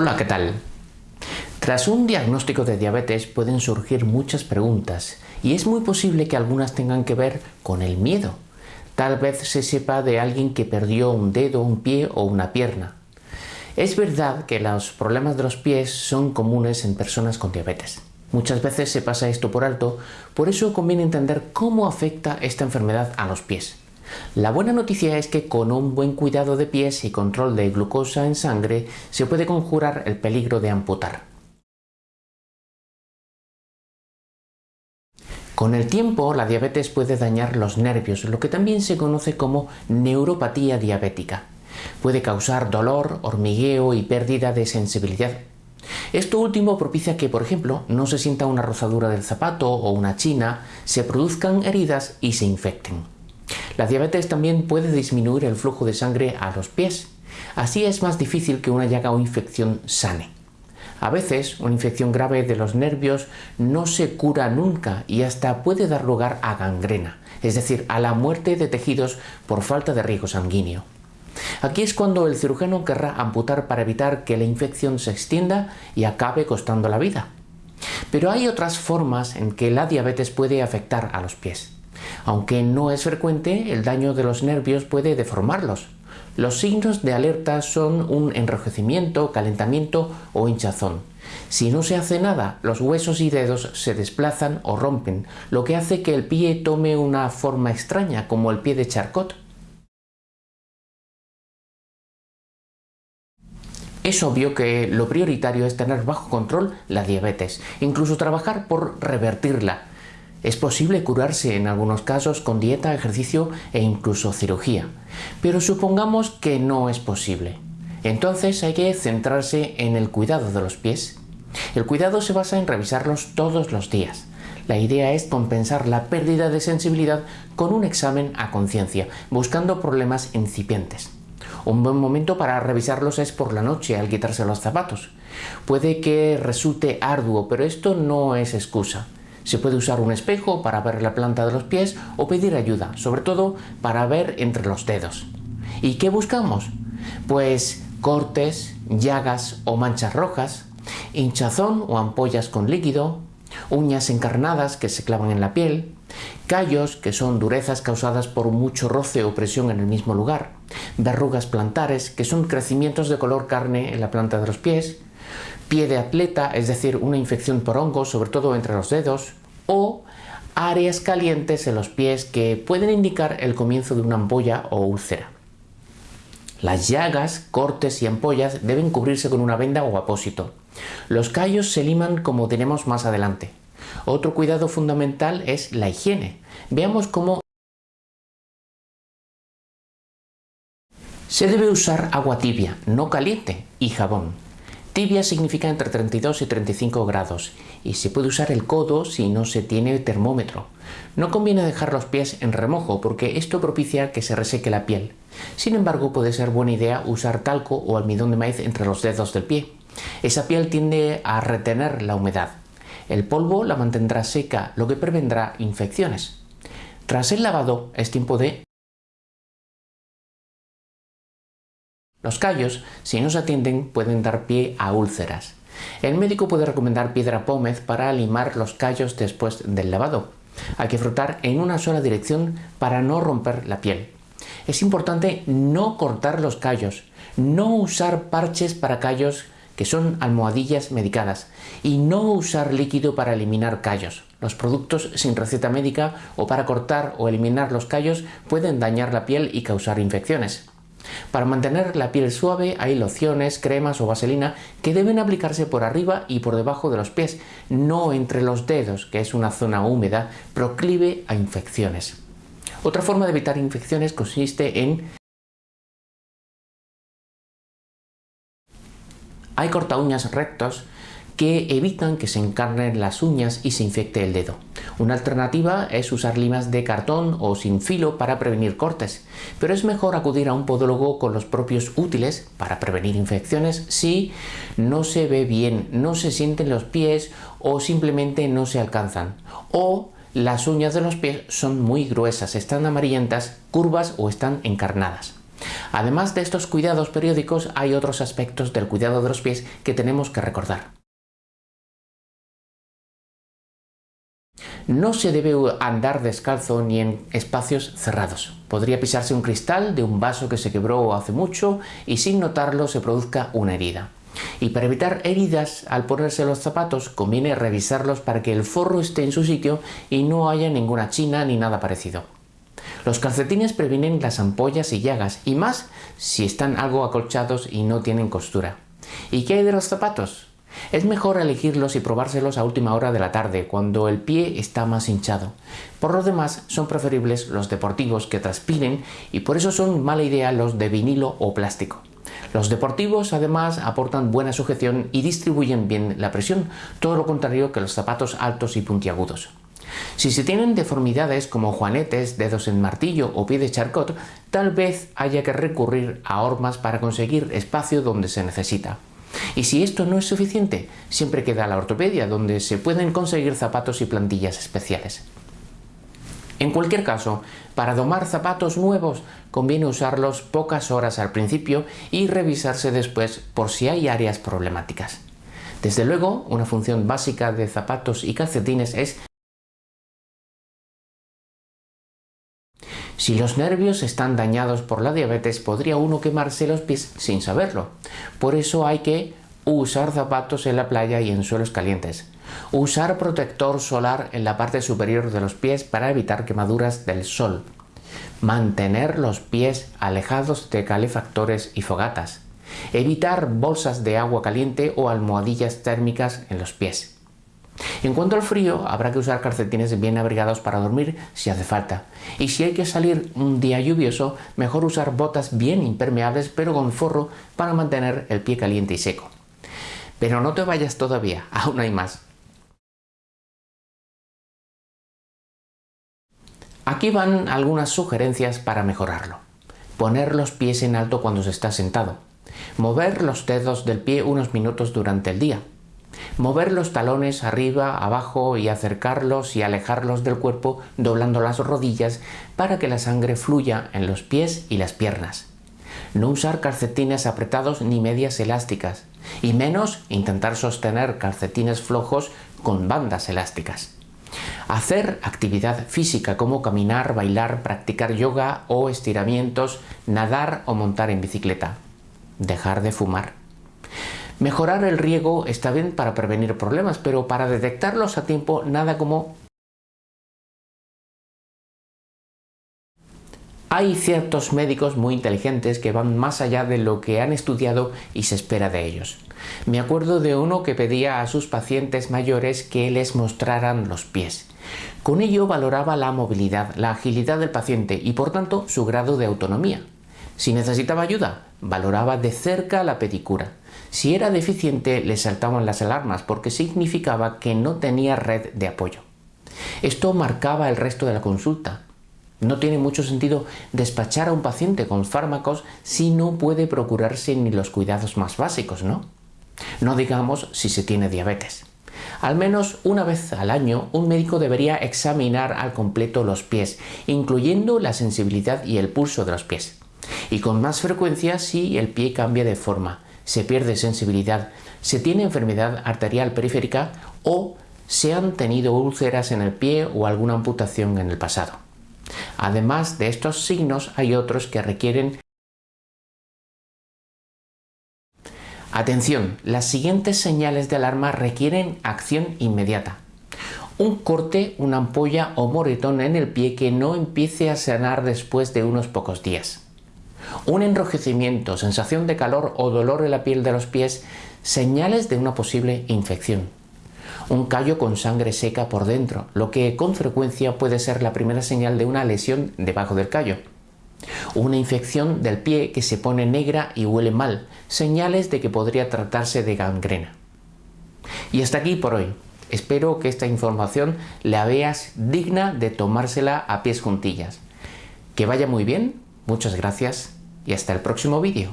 Hola, ¿qué tal? Tras un diagnóstico de diabetes pueden surgir muchas preguntas y es muy posible que algunas tengan que ver con el miedo. Tal vez se sepa de alguien que perdió un dedo, un pie o una pierna. Es verdad que los problemas de los pies son comunes en personas con diabetes. Muchas veces se pasa esto por alto, por eso conviene entender cómo afecta esta enfermedad a los pies. La buena noticia es que con un buen cuidado de pies y control de glucosa en sangre se puede conjurar el peligro de amputar. Con el tiempo, la diabetes puede dañar los nervios, lo que también se conoce como neuropatía diabética. Puede causar dolor, hormigueo y pérdida de sensibilidad. Esto último propicia que, por ejemplo, no se sienta una rozadura del zapato o una china, se produzcan heridas y se infecten. La diabetes también puede disminuir el flujo de sangre a los pies. Así es más difícil que una llaga o infección sane. A veces, una infección grave de los nervios no se cura nunca y hasta puede dar lugar a gangrena, es decir, a la muerte de tejidos por falta de riego sanguíneo. Aquí es cuando el cirujano querrá amputar para evitar que la infección se extienda y acabe costando la vida. Pero hay otras formas en que la diabetes puede afectar a los pies. Aunque no es frecuente, el daño de los nervios puede deformarlos. Los signos de alerta son un enrojecimiento, calentamiento o hinchazón. Si no se hace nada, los huesos y dedos se desplazan o rompen, lo que hace que el pie tome una forma extraña, como el pie de Charcot. Es obvio que lo prioritario es tener bajo control la diabetes, incluso trabajar por revertirla, es posible curarse en algunos casos con dieta, ejercicio e incluso cirugía, pero supongamos que no es posible. Entonces hay que centrarse en el cuidado de los pies. El cuidado se basa en revisarlos todos los días. La idea es compensar la pérdida de sensibilidad con un examen a conciencia, buscando problemas incipientes. Un buen momento para revisarlos es por la noche al quitarse los zapatos. Puede que resulte arduo, pero esto no es excusa. Se puede usar un espejo para ver la planta de los pies o pedir ayuda, sobre todo para ver entre los dedos. ¿Y qué buscamos? Pues cortes, llagas o manchas rojas, hinchazón o ampollas con líquido, uñas encarnadas que se clavan en la piel, callos que son durezas causadas por mucho roce o presión en el mismo lugar, verrugas plantares que son crecimientos de color carne en la planta de los pies, pie de atleta, es decir, una infección por hongos, sobre todo entre los dedos, o áreas calientes en los pies que pueden indicar el comienzo de una ampolla o úlcera. Las llagas, cortes y ampollas deben cubrirse con una venda o apósito. Los callos se liman como tenemos más adelante. Otro cuidado fundamental es la higiene. Veamos cómo se debe usar agua tibia, no caliente, y jabón. Tibia significa entre 32 y 35 grados y se puede usar el codo si no se tiene termómetro. No conviene dejar los pies en remojo porque esto propicia que se reseque la piel. Sin embargo, puede ser buena idea usar talco o almidón de maíz entre los dedos del pie. Esa piel tiende a retener la humedad. El polvo la mantendrá seca, lo que prevendrá infecciones. Tras el lavado es tiempo de Los callos, si no se atienden, pueden dar pie a úlceras. El médico puede recomendar piedra pómez para limar los callos después del lavado. Hay que frotar en una sola dirección para no romper la piel. Es importante no cortar los callos, no usar parches para callos que son almohadillas medicadas y no usar líquido para eliminar callos. Los productos sin receta médica o para cortar o eliminar los callos pueden dañar la piel y causar infecciones. Para mantener la piel suave hay lociones, cremas o vaselina que deben aplicarse por arriba y por debajo de los pies, no entre los dedos, que es una zona húmeda proclive a infecciones. Otra forma de evitar infecciones consiste en Hay corta uñas rectos que evitan que se encarnen las uñas y se infecte el dedo. Una alternativa es usar limas de cartón o sin filo para prevenir cortes, pero es mejor acudir a un podólogo con los propios útiles para prevenir infecciones si no se ve bien, no se sienten los pies o simplemente no se alcanzan. O las uñas de los pies son muy gruesas, están amarillentas, curvas o están encarnadas. Además de estos cuidados periódicos, hay otros aspectos del cuidado de los pies que tenemos que recordar. No se debe andar descalzo ni en espacios cerrados. Podría pisarse un cristal de un vaso que se quebró hace mucho y sin notarlo se produzca una herida. Y para evitar heridas al ponerse los zapatos conviene revisarlos para que el forro esté en su sitio y no haya ninguna china ni nada parecido. Los calcetines previenen las ampollas y llagas y más si están algo acolchados y no tienen costura. ¿Y qué hay de los zapatos? Es mejor elegirlos y probárselos a última hora de la tarde, cuando el pie está más hinchado. Por lo demás, son preferibles los deportivos que transpiren y por eso son mala idea los de vinilo o plástico. Los deportivos además aportan buena sujeción y distribuyen bien la presión, todo lo contrario que los zapatos altos y puntiagudos. Si se tienen deformidades como juanetes, dedos en martillo o pie de charcot, tal vez haya que recurrir a hormas para conseguir espacio donde se necesita. Y si esto no es suficiente, siempre queda la ortopedia, donde se pueden conseguir zapatos y plantillas especiales. En cualquier caso, para domar zapatos nuevos conviene usarlos pocas horas al principio y revisarse después por si hay áreas problemáticas. Desde luego, una función básica de zapatos y calcetines es Si los nervios están dañados por la diabetes, podría uno quemarse los pies sin saberlo. Por eso hay que usar zapatos en la playa y en suelos calientes. Usar protector solar en la parte superior de los pies para evitar quemaduras del sol. Mantener los pies alejados de calefactores y fogatas. Evitar bolsas de agua caliente o almohadillas térmicas en los pies. En cuanto al frío, habrá que usar calcetines bien abrigados para dormir si hace falta. Y si hay que salir un día lluvioso, mejor usar botas bien impermeables pero con forro para mantener el pie caliente y seco. Pero no te vayas todavía, aún hay más. Aquí van algunas sugerencias para mejorarlo. Poner los pies en alto cuando se está sentado. Mover los dedos del pie unos minutos durante el día. Mover los talones arriba, abajo y acercarlos y alejarlos del cuerpo doblando las rodillas para que la sangre fluya en los pies y las piernas. No usar calcetines apretados ni medias elásticas y menos intentar sostener calcetines flojos con bandas elásticas. Hacer actividad física como caminar, bailar, practicar yoga o estiramientos, nadar o montar en bicicleta. Dejar de fumar. Mejorar el riego está bien para prevenir problemas, pero para detectarlos a tiempo nada como... Hay ciertos médicos muy inteligentes que van más allá de lo que han estudiado y se espera de ellos. Me acuerdo de uno que pedía a sus pacientes mayores que les mostraran los pies. Con ello valoraba la movilidad, la agilidad del paciente y por tanto su grado de autonomía. Si necesitaba ayuda, valoraba de cerca la pedicura. Si era deficiente le saltaban las alarmas porque significaba que no tenía red de apoyo. Esto marcaba el resto de la consulta. No tiene mucho sentido despachar a un paciente con fármacos si no puede procurarse ni los cuidados más básicos, ¿no? No digamos si se tiene diabetes. Al menos una vez al año un médico debería examinar al completo los pies, incluyendo la sensibilidad y el pulso de los pies. Y con más frecuencia si el pie cambia de forma, se pierde sensibilidad, se tiene enfermedad arterial periférica o se han tenido úlceras en el pie o alguna amputación en el pasado. Además de estos signos hay otros que requieren Atención, las siguientes señales de alarma requieren acción inmediata. Un corte, una ampolla o moretón en el pie que no empiece a sanar después de unos pocos días un enrojecimiento, sensación de calor o dolor en la piel de los pies, señales de una posible infección. Un callo con sangre seca por dentro, lo que con frecuencia puede ser la primera señal de una lesión debajo del callo. Una infección del pie que se pone negra y huele mal, señales de que podría tratarse de gangrena. Y hasta aquí por hoy. Espero que esta información la veas digna de tomársela a pies juntillas. Que vaya muy bien, muchas gracias y hasta el próximo vídeo.